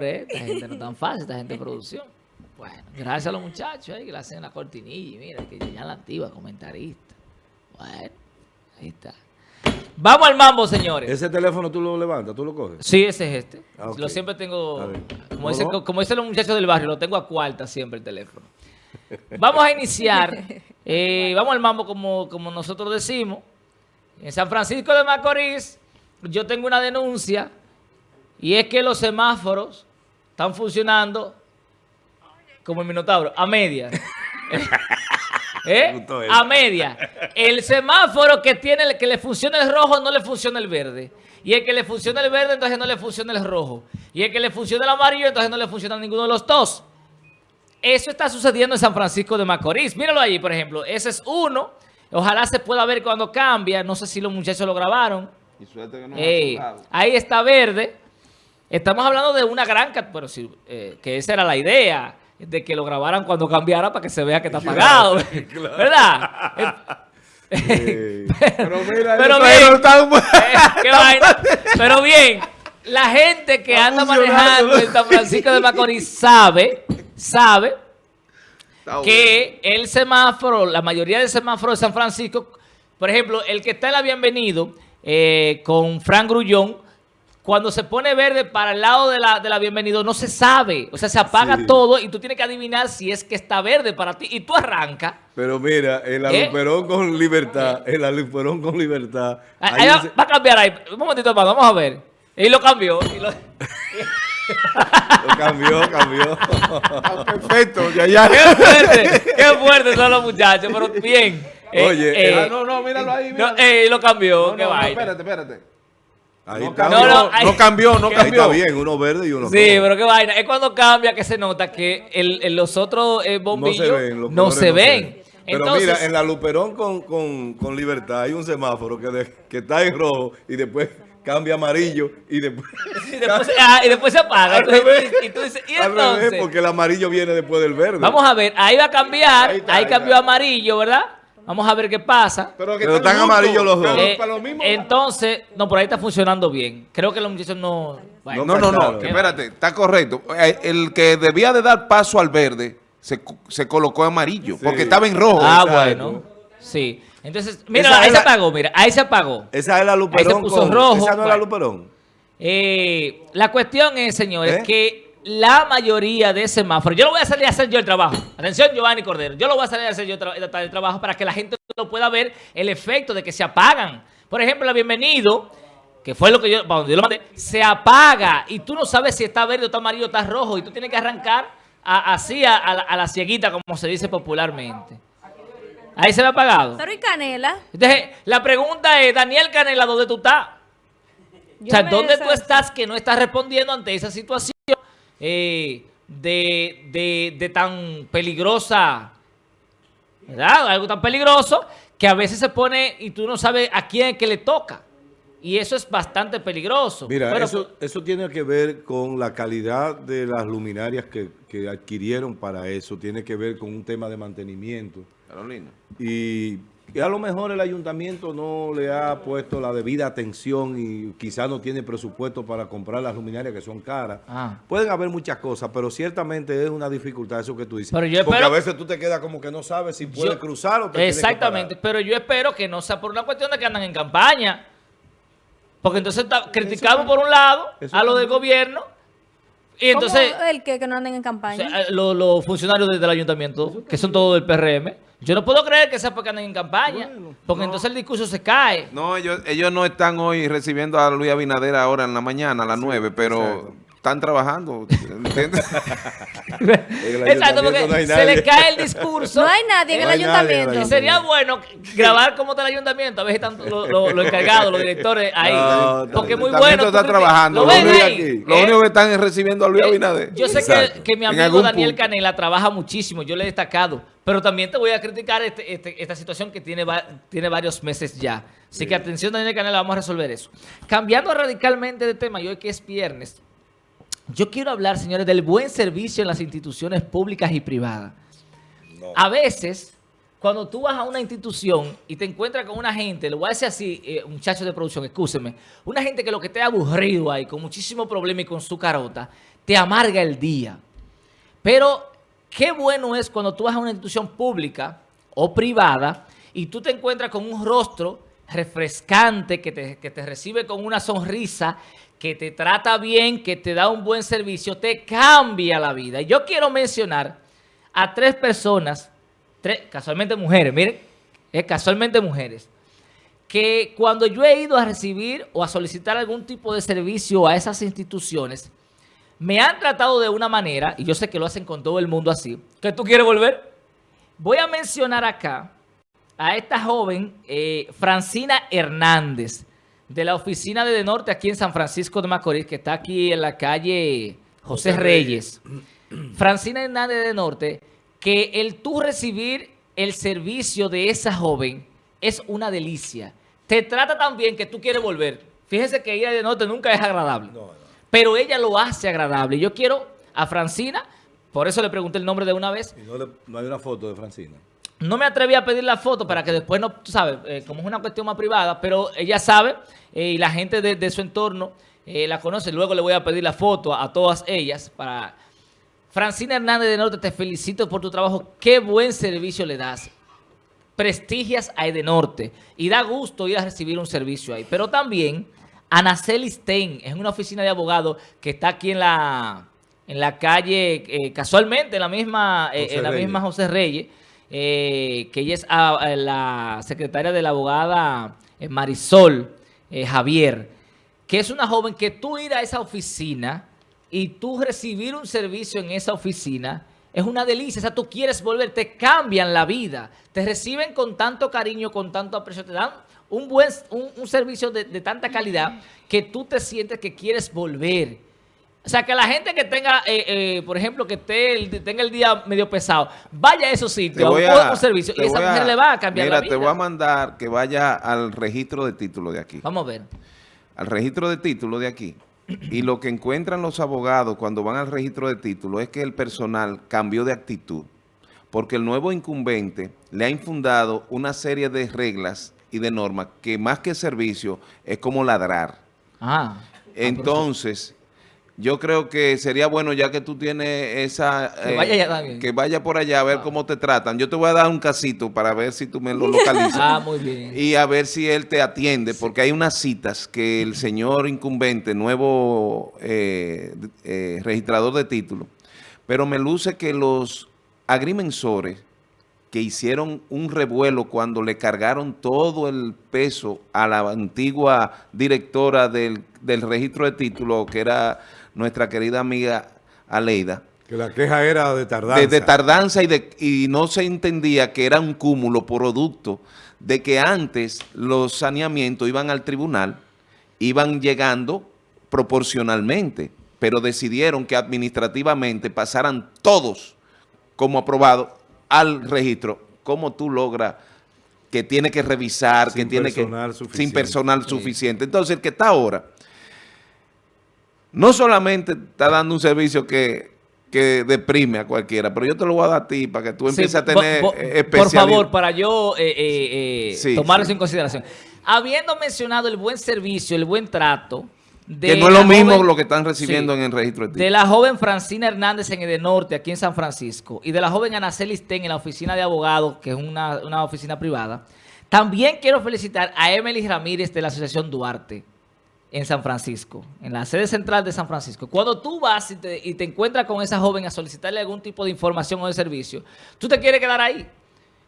señores, esta gente no es tan fácil, esta gente de producción. Bueno, gracias a los muchachos ahí que le hacen la cortinilla y mira, que ya la activa, comentarista. Bueno, ahí está. Vamos al mambo, señores. ¿Ese teléfono tú lo levantas, tú lo coges? Sí, ese es este. Ah. Lo siempre tengo, dice, no. como dicen los muchachos del barrio, lo tengo a cuarta siempre el teléfono. Vamos a iniciar. eh, vamos al mambo como, como nosotros decimos. En San Francisco de Macorís, yo tengo una denuncia y es que los semáforos están funcionando como el Minotauro, a media. ¿Eh? A media. El semáforo que tiene, que le funciona el rojo, no le funciona el verde. Y el que le funciona el verde, entonces no le funciona el rojo. Y el que le funciona el amarillo, entonces no le funciona ninguno de los dos. Eso está sucediendo en San Francisco de Macorís. Míralo allí, por ejemplo. Ese es uno. Ojalá se pueda ver cuando cambia. No sé si los muchachos lo grabaron. Y suerte que no Ey, ahí está verde. Estamos hablando de una gran... Pero sí, eh, que esa era la idea. De que lo grabaran cuando cambiara para que se vea que está apagado. ¿Verdad? Eh, Pero mira, Pero bien. Eh, vaina. Pero bien, la gente que Está anda manejando en San Francisco de Macorís sabe, sabe que el semáforo, la mayoría del semáforo de San Francisco, por ejemplo, el que está en la Bienvenido eh, con Frank Grullón, cuando se pone verde para el lado de la, de la Bienvenido no se sabe, o sea, se apaga Sí. todo y tú tienes que adivinar si es que está verde para ti y tú arrancas. Pero mira, el ¿Eh? aluperón con libertad, el aluperón con libertad. Ahí ahí va, a cambiar ahí. Un momentito, hermano, vamos a ver. Y lo cambió. y lo- lo cambió, cambió. Está perfecto, ya, ya. Qué fuerte, qué fuerte son los muchachos, pero bien. Eh, Oye, eh, Ah, no, no, míralo ahí. no, míralo. eh, lo cambió, No, qué no, no, vaina. espérate, espérate. Ahí No está. cambió, No, no, no, cambió, no Ahí cambió. está bien, uno verde y uno Sí, rojo. pero qué vaina. Es cuando cambia que se nota que el, el- los otros eh, bombillos no se ven. los No colores se ven. Pero Entonces, mira, en la Luperón con, con, con libertad hay un semáforo que, de- que está en rojo y después cambia amarillo y después... y, después, ah, y después se apaga. Al Entonces, revés. y, y tú dices, ¿y Al revés, entonces? porque el amarillo viene después del verde. Vamos a ver, ahí va a cambiar. Ahí Ahí, está, ahí cambió está. amarillo, ¿verdad? Vamos a ver qué pasa. Pero, que Pero están amarillos los dos. Eh, para lo mismo. entonces, no, por ahí está funcionando bien. Creo que los muchachos no... bueno, No, no, no, Claro. espérate, está correcto. Eh, El que debía de dar paso al verde se, se colocó amarillo, Sí. porque estaba en rojo. Ah, Exacto. bueno. Sí. Entonces, mira, Esa ahí se apagó, mira, ahí se apagó. Esa es la Luperón puso con... rojo, Esa no es la. Luperón. Eh, la cuestión es, señores, ¿Eh? que la mayoría de semáforos, yo lo voy a salir a hacer yo el trabajo. Atención, Giovanni Cordero, yo lo voy a salir a hacer yo el, trabajo para que la gente lo pueda ver el efecto de que se apagan. Por ejemplo, la bienvenido, que fue lo que yo, donde yo lo mandé, se apaga y tú no sabes si está verde o está amarillo o está rojo y tú tienes que arrancar a- así a, a la, a la cieguita, como se dice popularmente. Ahí se ve apagado. Pero y Canela. Entonces, la pregunta es, Daniel Canela, ¿dónde tú estás? Yo o sea, ¿dónde tú estás que no estás respondiendo ante esa situación eh, de, de- de tan peligrosa, ¿verdad? Algo tan peligroso que a veces se pone y tú no sabes a quién es que le toca. Y eso es bastante peligroso. Mira, Pero, eso, eso tiene que ver con la calidad de las luminarias que, que adquirieron para eso. Tiene que ver con un tema de mantenimiento. Carolina. Y, y a lo mejor el ayuntamiento no le ha puesto la debida atención y quizás no tiene presupuesto para comprar las luminarias que son caras. Ah. Pueden haber muchas cosas, pero ciertamente es una dificultad eso que tú dices. Pero yo Porque a veces tú te quedas como que no sabes si puedes Yo- cruzar o te que Exactamente, pero yo espero que no sea por una cuestión de que andan en campaña. Porque entonces criticamos por un lado a lo del gobierno y entonces ¿Cómo el que, que no anden en o campaña? sea, los funcionarios del ayuntamiento, que son todos del PRM, yo no puedo creer que sea porque andan en campaña, porque entonces el discurso se cae. No, ellos, ellos no están hoy recibiendo a Luis Abinader ahora en la mañana, a las 9, pero exacto. Están trabajando. ¿entiendes? Exacto, porque no se nadie. le cae el discurso. no hay nadie en el No nadie ayuntamiento. Y sería bueno grabar cómo está el ayuntamiento, a ver si están los lo, lo encargados, los directores ahí. No, porque es muy El bueno. está trabajando. ¿Lo Lo ven único, ahí? aquí. lo ¿Eh? único que están es recibiendo a Luis Eh, Abinader. Yo sé que, que mi amigo Daniel punto. Canela trabaja muchísimo, yo le he destacado, pero también te voy a criticar este- este- esta situación que tiene, va- tiene varios meses ya. Así que atención Daniel Canela, vamos a resolver eso. Cambiando radicalmente de tema, y hoy que es viernes, yo quiero hablar, señores, del buen servicio en las instituciones públicas y privadas. A veces, cuando tú vas a una institución y te encuentras con una gente, lo voy a decir así, eh, muchachos de producción, excúsenme, una gente que lo que esté aburrido ahí, con muchísimo problema y con su carota, te amarga el día. Pero qué bueno es cuando tú vas a una institución pública o privada y tú te encuentras con un rostro refrescante que te, que te recibe con una sonrisa, que te trata bien, que te da un buen servicio, te cambia la vida. Y yo quiero mencionar a tres personas, tres, casualmente mujeres, miren, es casualmente mujeres, que cuando yo he ido a recibir o a solicitar algún tipo de servicio a esas instituciones, me han tratado de una manera, y yo sé que lo hacen con todo el mundo así, que tú quieres volver. Voy a mencionar acá a esta joven, eh, Francina Hernández, de la oficina de De Norte aquí en San Francisco de Macorís, que está aquí en la calle José, José Reyes. Francina Hernández de Norte, que el tú recibir el servicio de esa joven es una delicia. Te trata tan bien que tú quieres volver. Fíjense que ir a De Norte nunca es agradable. No, no. Pero ella lo hace agradable. Yo quiero a Francina, por eso le pregunté el nombre de una vez, Y no, le- no hay una foto de Francina. No me atreví a pedir la foto para que después no, tú sabes, eh, como es una cuestión más privada, pero ella sabe eh, y la gente de, de su entorno eh, la conoce. Luego le voy a pedir la foto a, a todas ellas para... Francina Hernández de Norte, te felicito por tu trabajo. Qué buen servicio le das. Prestigias a Edenorte y da gusto ir a recibir un servicio ahí. Pero también Anaceli Stein, es una oficina de abogados que está aquí en la, en la calle, casualmente en la misma, en la misma José Reyes, eh, que ella es ah, eh, la secretaria de la abogada eh, Marisol eh, Javier, que es una joven que tú ir a esa oficina y tú recibir un servicio en esa oficina es una delicia. O sea, tú quieres volver, te cambian la vida, te reciben con tanto cariño, con tanto aprecio, te dan un buen un, servicio de, de tanta calidad que tú te sientes que quieres volver. O sea, que la gente que tenga, eh, eh, por ejemplo, que esté el- tenga el día medio pesado, vaya a esos sitios, a un, servicio, y esa a- mujer le va a cambiar mira, la vida. te voy a mandar que vaya al registro de título de aquí. Vamos a ver. Al registro de título de aquí. Y lo que encuentran los abogados cuando van al registro de título es que el personal cambió de actitud. Porque el nuevo incumbente le ha infundado una serie de reglas y de normas que más que servicio es como ladrar. Ah. Entonces, yo creo que sería bueno ya que tú tienes esa... Que eh, vaya allá también. que vaya por allá a ver cómo te tratan. Yo te voy a dar un casito para ver si tú me lo localizas. Ah, muy bien. Y a ver si él te atiende, porque hay unas citas que el señor incumbente, nuevo eh, eh, registrador de títulos, pero me luce que los agrimensores que hicieron un revuelo cuando le cargaron todo el peso a la antigua directora del, del registro de títulos, que era nuestra querida amiga Aleida, Que la queja era de tardanza. de, de tardanza y, de, y no se entendía que era un cúmulo producto de que antes los saneamientos iban al tribunal, iban llegando proporcionalmente, pero decidieron que administrativamente pasaran todos como aprobados al registro. ¿Cómo tú logras que tiene que revisar, Sin que tiene que... Sin personal suficiente. Entonces, el que está ahora no solamente está dando un servicio que, que deprime a cualquiera, pero yo te lo voy a dar a ti para que tú empieces Sí, a tener bo- bo- eh, Por favor, para yo eh, eh, eh, Sí, tomar sí. eso en consideración. Habiendo mencionado el buen servicio, el buen trato... De Que no es lo mismo joven- lo que están recibiendo en el registro de De la joven Francina Hernández en Edenorte, aquí en San Francisco, y de la joven Anaceli Sten en la oficina de abogados, que es una, una oficina privada. También quiero felicitar a Emily Ramírez de la Asociación Duarte en San Francisco, en la sede central de San Francisco. Cuando tú vas y te, y te encuentras con esa joven a solicitarle algún tipo de información o de servicio, tú te quieres quedar ahí.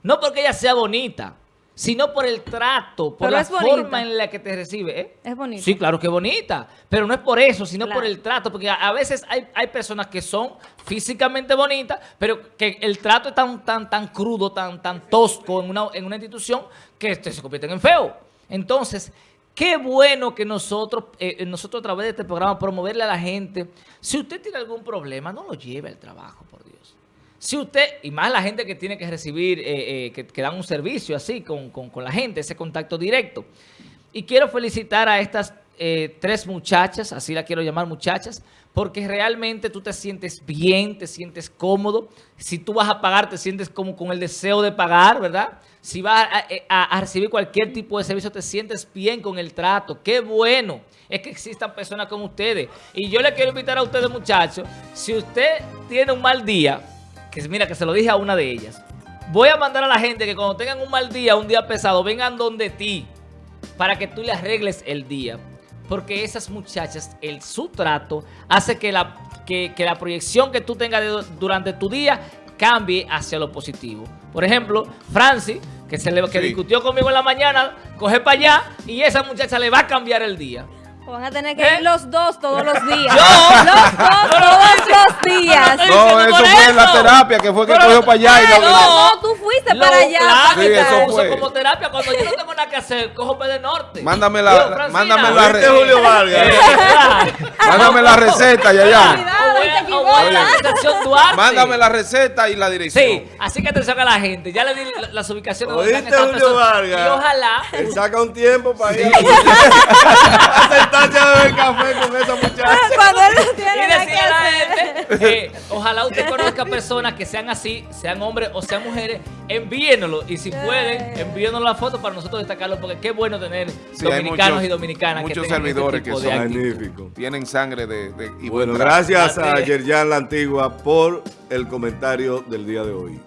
No porque ella sea bonita, sino por el trato, por Pero la es forma en la que te recibe. ¿eh? Es bonita. Sí, claro que bonita, pero no es por eso, sino Claro. por el trato, porque a, a veces hay, hay personas que son físicamente bonitas, pero que el trato es tan, tan, tan crudo, tan, tan tosco en una, en una institución que este, se convierten en feo. Entonces, qué bueno que nosotros, eh, nosotros a través de este programa promoverle a la gente, si usted tiene algún problema, no lo lleve al trabajo, por Dios. Si usted, y más la gente que tiene que recibir, eh, eh, que, que dan un servicio así con, con- con la gente, ese contacto directo. Y quiero felicitar a estas eh, tres muchachas, así la quiero llamar muchachas, porque realmente tú te sientes bien, te sientes cómodo. Si tú vas a pagar, te sientes como con el deseo de pagar, ¿verdad? Si vas a, a- a recibir cualquier tipo de servicio, te sientes bien con el trato. ¡Qué bueno! Es que existan personas como ustedes. Y yo le quiero invitar a ustedes, muchachos, si usted tiene un mal día, que mira, que se lo dije a una de ellas, voy a mandar a la gente que cuando tengan un mal día, un día pesado, vengan donde ti para que tú le arregles el día. Porque esas muchachas, el, su trato hace que la, que, que la proyección que tú tengas de- durante tu día cambie hacia lo positivo. Por ejemplo, Francis, que, se le, que Sí. discutió conmigo en la mañana, coge para allá y esa muchacha le va a cambiar el día. O Van a tener que ¿Eh? ir los dos todos los días. Yo. Los dos todos los días. No, eso fue en la terapia que fue que cogió para allá y no. No, tú fuiste Lo- para allá. Claro, Sí, que eso lo uso fue. como terapia. Cuando yo no tengo nada que hacer, cojo P de Norte. Mándame la- Francina, mándame la ¿Viste, re- Julio Vargas? Mándame la receta, ya, ya. O la Duarte. Mándame la receta y la dirección. Sí, así que atención a la gente. Ya le di la- las ubicaciones donde ¿Oíste, están estas Julio. Vargas? Y ojalá. Él saca un tiempo para ir a sentarse a beber café con esa muchacha. Cuando él no tiene nada que decirle a la hacer. gente, que ojalá usted conozca personas que sean así, sean hombres o sean mujeres, envíenlo y si pueden, envíenos la foto para nosotros destacarlo, porque qué bueno tener Sí, hay dominicanos muchos- y dominicanas muchos este servidores que son actitud. Magnífico. Tienen sangre de... de y Bueno, gracias a Gracias. Yerjan La Antigua por el comentario del día de hoy.